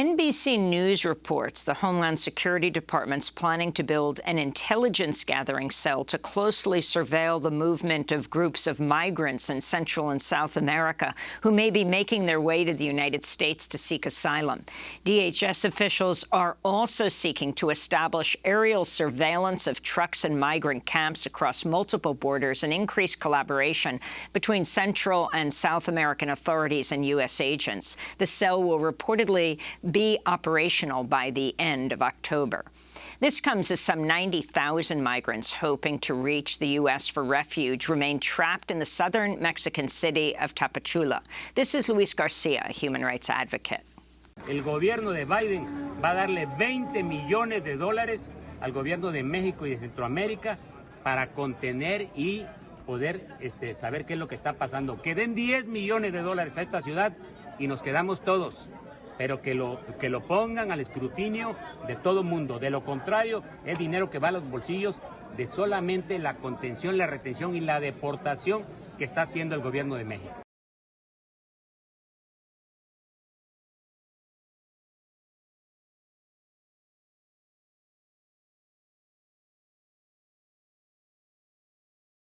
NBC News reports the Homeland Security Department's planning to build an intelligence gathering cell to closely surveil the movement of groups of migrants in Central and South America who may be making their way to the United States to seek asylum. DHS officials are also seeking to establish aerial surveillance of trucks and migrant camps across multiple borders and increase collaboration between Central and South American authorities and U.S. agents. The cell will reportedly be operational by the end of October. This comes as some 90,000 migrants hoping to reach the U.S. for refuge remain trapped in the southern Mexican city of Tapachula. This is Luis Garcia, a human rights advocate. El gobierno de Biden va a darle 20 millones de dólares al gobierno de México y de Centroamérica para contener y poder este, saber qué es lo que está pasando. Que den 10 millones de dólares a esta ciudad y nos quedamos todos. Pero que lo, que lo pongan al escrutinio de todo mundo. De lo contrario, es dinero que va a los bolsillos de solamente la contención, la retención y la deportación que está haciendo el gobierno de México.